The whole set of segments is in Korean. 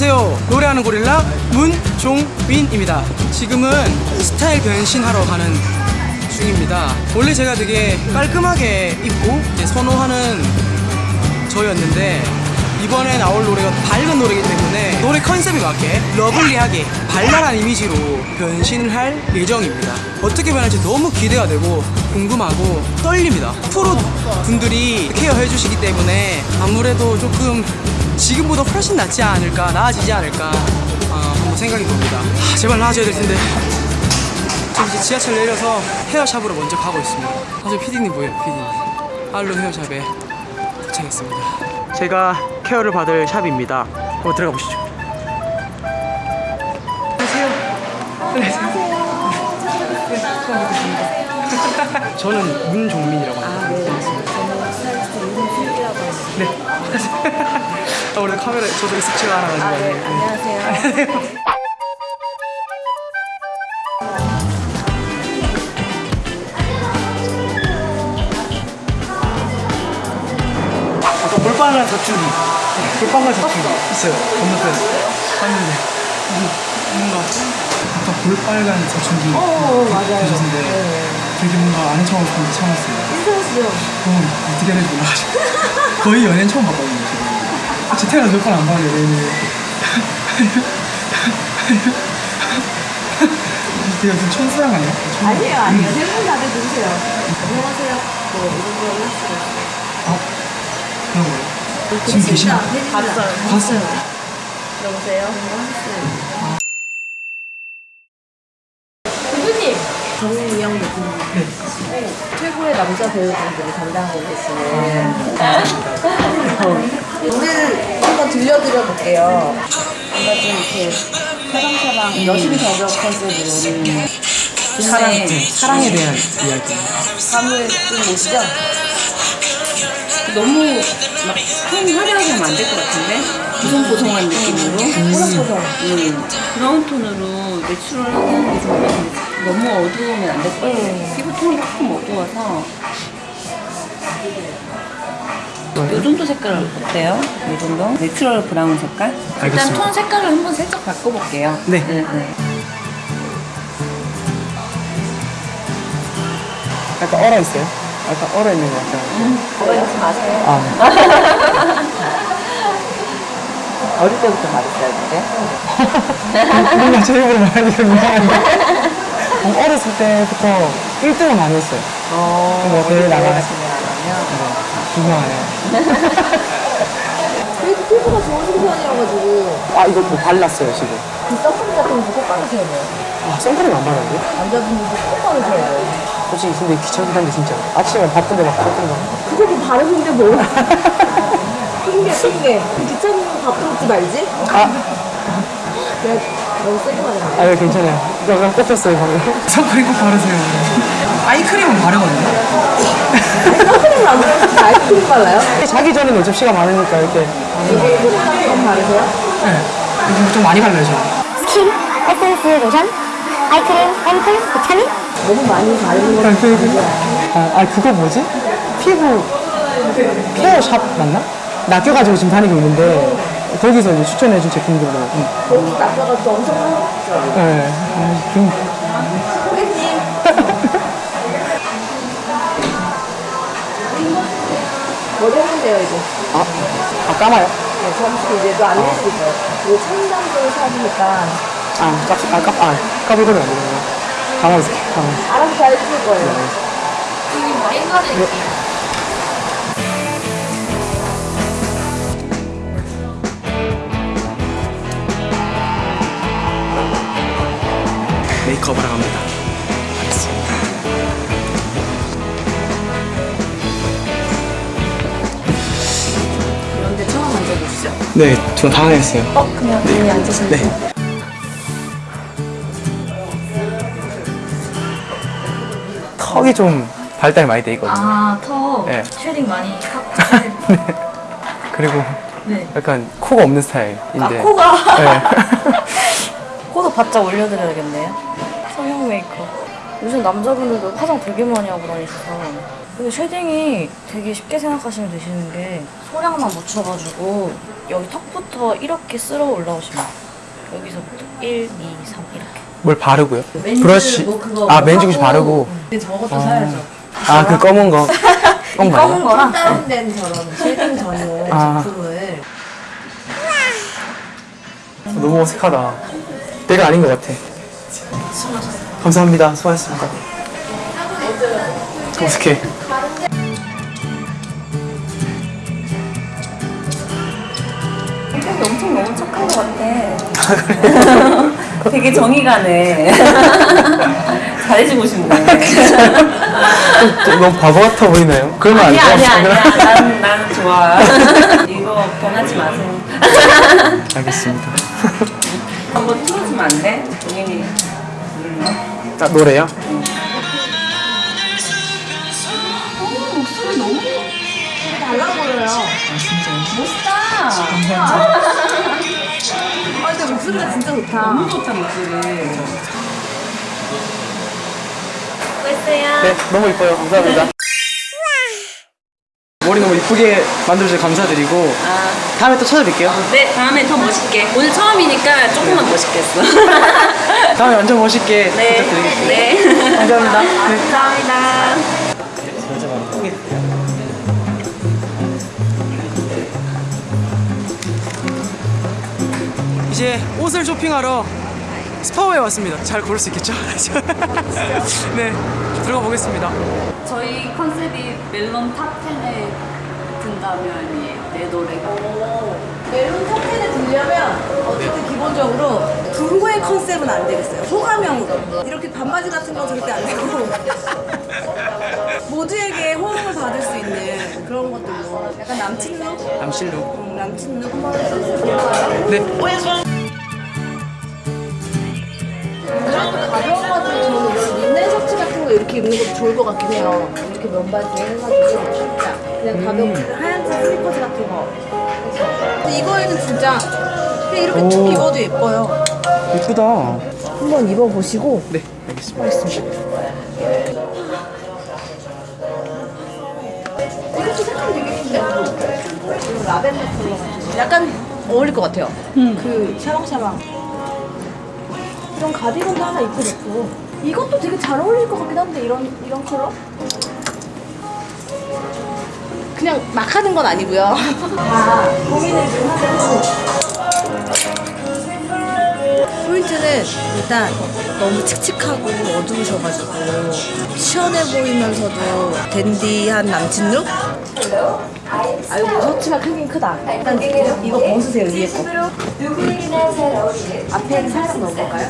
안녕하세요. 노래하는 고릴라 문종빈입니다. 지금은 스타일 변신하러 가는 중입니다. 원래 제가 되게 깔끔하게 입고 선호하는 저였는데 이번에 나올 노래가 밝은 노래이기 때문에 노래 컨셉에 맞게 lovely하게 발랄한 이미지로 변신을 할 예정입니다. 어떻게 변할지 너무 기대가 되고 궁금하고 떨립니다. 프로 분들이 케어해 주시기 때문에 아무래도 조금 지금보다 훨씬 낫지 않을까 나아지지 않을까 어, 한번 생각이 듭니다. 아, 제발 나아져야 될 텐데. 저 이제 지하철 내려서 헤어샵으로 먼저 가고 있습니다. 아, 저 피디님 보여요 피디님? 알론 헤어샵에 도착했습니다. 제가 케어를 받을 샵입니다. 한번 들어가 보시죠. 안녕하세요. 안녕하세요. 네, 처음 뵙겠습니다 저는 문종민이라고 합니다. 네 아, 원래 카메라 저도 익숙치가 않아가지고 네. 안녕하세요. 아까 볼빨간 사춘기 볼빨간 사춘기 있어요 건너편 봤는데 음, 뭔가 아까 볼빨간 사춘기 어, 맞아요. 보셨는데 네. 되게 뭔가 척하고 싶은데 처음 봤어요 인터넷이요. 그건 어떻게 해야 될지 몰라가지고 거의 연예인 처음 봤거든요 제 태어나서 몇번 안 봐요 되게 무슨 천사랑 아니야? 아니에요, 아니에요. 대부분 다들 들으세요. 안녕하세요. 뭐 이런 거 했어요. 아 그런 거예요? 지금 계시나? 봤어요. 봤어요 여보세요. 대표님. 정우영 대표님. 네 최고의 남자 배우분들이 담당하고 계시는 노래를 한번 들려드려 볼게요. 뭔가 좀 이렇게 사랑사랑 여심 저격 컨셉으로 사랑, 네, 사랑에 대한 이야기 감을 좀 오시죠? 너무 막큰 화려하게 하면 안 될 것 같은데 보송보송한 느낌으로 보송보송. 음, 브라운 톤으로 내추럴하게 하는 게 좋은 것 같은데 너무 어두우면 안 될 것 같아요 음. 피부 톤이 조금 어두워서 이 정도 색깔 어때요? 이 정도? 내추럴 브라운 색깔? 일단 알겠습니다. 톤 색깔을 한번 살짝 바꿔볼게요 네. 네, 네. 약간 얼어 있어요? 약간 얼어 있는 것 같아요. 그러지 마세요. 아. 어릴 때부터 말했어요 근데? 뭔가 제 입으로 미안한데 어, 어렸을 때부터 1등을 많이 했어요. 뭐 대회 나가서 유명하네요 그래도 피부가 좋으신 편이어가지고 아 이거 뭐 발랐어요 지금 그 선크림 같은 거꼭 바르셔야 돼요. 아 선크림 안 바르는데? 남자분들도 꼭 바르셔야 돼요. 솔직히 근데 귀찮긴 한데 진짜 아침에 바쁜데 막 바쁜데 그거 뭐 바르는데 뭐. 핑계, 핑계. 귀찮은 거 먹지 말지? 아, 내가 너무 세게 말했네. 아 네, 괜찮아요 약간 꽂혔어요 방금 선크림 꼭 바르세요 아이크림은 바르거든요 선크림을 안 바르시면 아이크림 발라요? 자기 전에는 어차피 시간 많으니까 이렇게 선크림 같은 거 바르세요? 네. 좀 많이 발라요 저는 스킨, 에센스, 로션, 아이크림, 앰플, 비타민 너무 많이 바르는 거 아, 그, 아, 아 그거 뭐지? 피부 케어샵 맞나? 낚여가지고 지금 다니고 있는데 거기서 이제 추천해준 제품들로 음. 거기 닦아가지고 엄청 하셨죠? 네. 아, 좀 돼요, 이제. 아, 아 까마요? 네, 잠시 이제 또안 내시고 있어요. 그리고 청담도 사시니까 아, 까, 아, 까, 아, 까불거리면 안 되는구나. 가만히 있을게, 가만히 있을게. 알아서 잘 해줄 거예요. 메이크업을 합니다. 알겠습니다. 네, 저 당황했어요. 어, 그냥 여기 앉으시면 네. 돼요. 턱이 좀 발달이 많이 돼 있거든요. 아, 턱 네. shading 많이 하고 그리고 네. 약간 코가 없는 스타일인데. 아, 코가 네. 코도 바짝 올려드려야겠네요 성형 메이크업 요즘 남자분들도 화장 되게 많이 하고 다니셔서 근데 shading이 되게 쉽게 생각하시면 되시는 게 소량만 묻혀가지고 여기 턱부터 이렇게 쓸어 올라오시면. 여기서부터 1, 2, 3 이렇게 뭘 바르고요? 브러쉬. 뭐 그거 아, 뭐맨 주시 하고. 바르고. 근데 저것도 사야죠. 아, 그 검은 거. 검은 거. 검은 거랑 다운된 저런 shading 전용 아. 제품을 너무 어색하다. 내가 아닌 것 같아. 감사합니다. 수고하셨습니다. 성격이 엄청 너무 착한 것 같아. 되게 정이 가네. 잘해주고 싶네. 너무 바보 같아 보이나요? 그러면 안 아니야, 돼요. 아니야, 아니야. 난, 난 좋아. 이거 변하지 마세요. 알겠습니다. 한번 틀어주면 안 돼? 본인이. 아, 노래요? 달 라 보여요. 아 근데 목소리가 진짜 좋다. 너무 좋다, 목소리. 네, 너무 이뻐요. 감사합니다. 머리 너무 이쁘게 만들어주셔서 감사드리고 아, 다음에 또 찾아뵐게요. 네, 다음에 더 멋있게. 오늘 처음이니까 조금만 멋있겠어. 다음에 완전 멋있게 네. 부탁드리겠습니다. 네. 감사합니다. 네. 감사합니다. 이제 옷을 쇼핑하러 스파오에 왔습니다. 잘 고를 수 있겠죠? 네, 들어가 보겠습니다. 저희 컨셉이 멜론 top 10에 든다면이 내 노래가 멜론 top ten에 들려면 어쨌든 기본적으로 비호감 컨셉은 안 되겠어요. 호감형으로. 이렇게 반바지 같은 거 절대 안 되고 모두에게 호응을 받을 수 있는 그런 것들로 약간 남친 룩? 남친룩. 음, 남친 룩 한번 해주세요. 네. 가벼워가지고 저는 이런 린넨 셔츠 같은 거 이렇게 입는 것도 좋을 것 같긴 해요. 이렇게 면바지에 해가지고 진짜 그냥 가볍게 하얀 색 슬리퍼즈 같은 거. 그래서. 근데 이거에는 진짜 그냥 이렇게 쭉 오. 입어도 예뻐요. 예쁘다. 한번 입어보시고 네, 알겠습니다. 이것도 색감 되게 예쁜데 라벤더 컬러 약간 어울릴 것 같아요 그 샤방샤방 이런 가디건도 하나 입고 좋고. 이것도 되게 잘 어울릴 것 같긴 한데 이런 이런 컬러? 그냥 막 하는 건 아니고요. 아 고민을 좀 하고. 포인트는 일단 너무 칙칙하고 어두우셔가지고 시원해 보이면서도 댄디한 남친 룩? 아이고 셔츠가 크긴 크다. 일단 이거 벗으세요 위에 거. 앞에 살짝 넣어볼까요?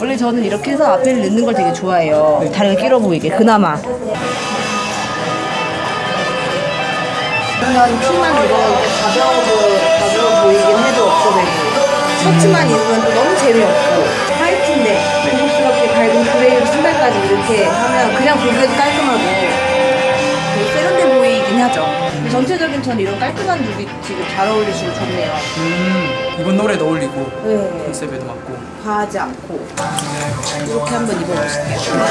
원래 저는 이렇게 해서 앞에를 넣는 걸 되게 좋아해요. 다리가 길어 보이게 그나마. 그러면 가벼워, 보- 가벼워 보이긴 해도 없어 보이고 셔츠만 입으면 또 너무 재미없고 화이트인데 고급스럽게 밝은 그레이로 신발까지 이렇게 하면 그냥 보기에도 깔끔하고 되게 세련돼 보이긴 하죠. 전체적인 전 이런 깔끔한 룩이 지금 잘 어울리시고 좋네요. 음, 이번 노래도 어울리고 네. 컨셉에도 맞고. 과하지 않고 이렇게 한번 입어보실게요.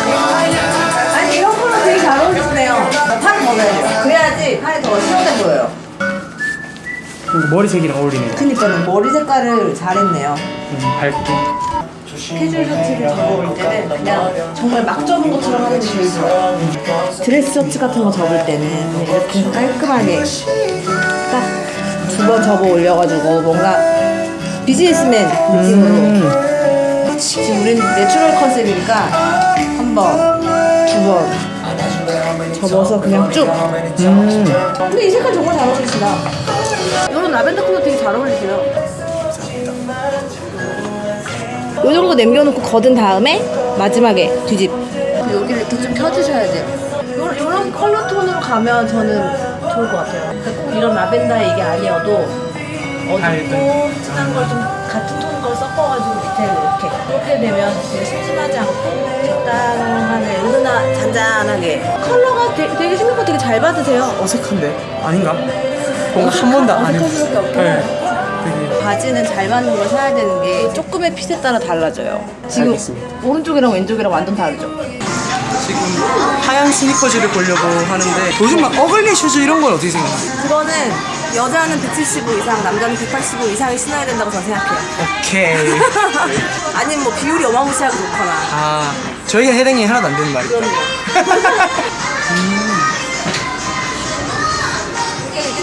아니 이런 컬러 되게 잘 어울리시네요. 팔을 접어야 돼요. 그래야지 팔이 더 시원해 보여요 머리색이랑 어울리네요. 그니까는 머리 색깔을 잘했네요. 음, 밝게. 캐주얼 셔츠를 접어올 때는 그냥 정말 막 접은 것처럼 하는 게 제일 좋아요. 드레스 셔츠 같은 거 접을 때는 이렇게 깔끔하게 딱 두 번 접어 올려가지고 뭔가 비즈니스맨 느낌으로 지금 우리는 내추럴 컨셉이니까 한 번, 두 번 접어서 그냥 쭉 근데 이 색깔 정말 잘 어울리시다 이런 라벤더 컬러 되게 잘 어울리세요. 요 정도 남겨놓고 걷은 다음에 마지막에 뒤집. 여기를 이렇게 좀 펴주셔야 돼요. 요, 요런 컬러 톤으로 가면 저는 좋을 것 같아요. 그러니까 꼭 이런 라벤더 이게 아니어도 어둡고 진한 걸 좀 같은 톤 걸 섞어가지고 밑에 이렇게 그렇게 되면 되게 심심하지 않고 적당하게 은은하 잔잔하게. 컬러가 되게, 되게 생각보다 되게 잘 받으세요. 어색한데? 아닌가? 뭔가 한 번도 안 해봤어요. 수밖에 없긴 네. 되게 바지는 잘 맞는 걸 사야 되는 게 조금의 핏에 따라 달라져요. 지금 알겠습니다. 오른쪽이랑 왼쪽이랑 완전 다르죠? 지금 하얀 스니커즈를 보려고 하는데 요즘 막 ugly shoes 이런 건 어떻게 생각하세요? 그거는 여자는 175 이상, 남자는 185 이상이 신어야 된다고 저는 생각해요. 오케이. 아니면 뭐 비율이 어마무시하게 좋거나. 아 저희가 해당이 하나도 안 되는 말이죠. 그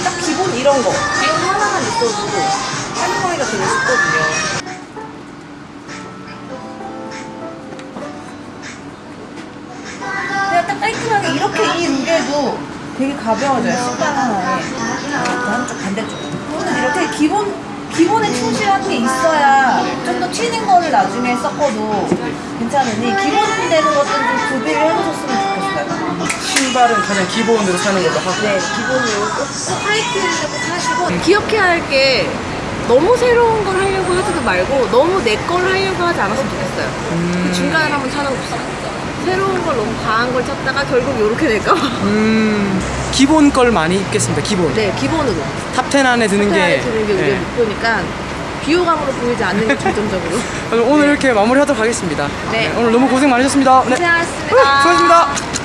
딱 기본 이런 거. 이런 하나만 있어도 사용하기가 되게 쉽거든요. 그냥 딱 깔끔하게 이렇게 이 무게도 되게 가벼워져요. 신발 하나에. 한쪽 반대쪽. 저는 이렇게 기본 기본에 충실한 게 있어야 좀 더 튀는 거를 나중에 섞어도 괜찮으니 기본 되는 것들은 좀 구비를 해놓으셨으면. 신발은 가장 기본으로 사는 걸로 하고. 네, 기본으로 꼭, 꼭 하시고 기억해야 할 게 너무 새로운 걸 하려고 하지도 말고 너무 내 걸 하려고 하지 않았으면 좋겠어요. 그 중간을 한번 찾아봅시다. 새로운 걸 너무 과한 걸 찾다가 결국 이렇게 될까 봐. 음 기본 걸 많이 입겠습니다. 기본. 네, 기본으로. top 10 안에 드는 게. top ten에 드는 게 우리의 네. 목표니까 비호감으로 보이지 않는 게 중점적으로. 오늘 이렇게 마무리하도록 하겠습니다. 네. 오늘 너무 고생 많으셨습니다. 네. 고생하셨습니다. 수고하셨습니다.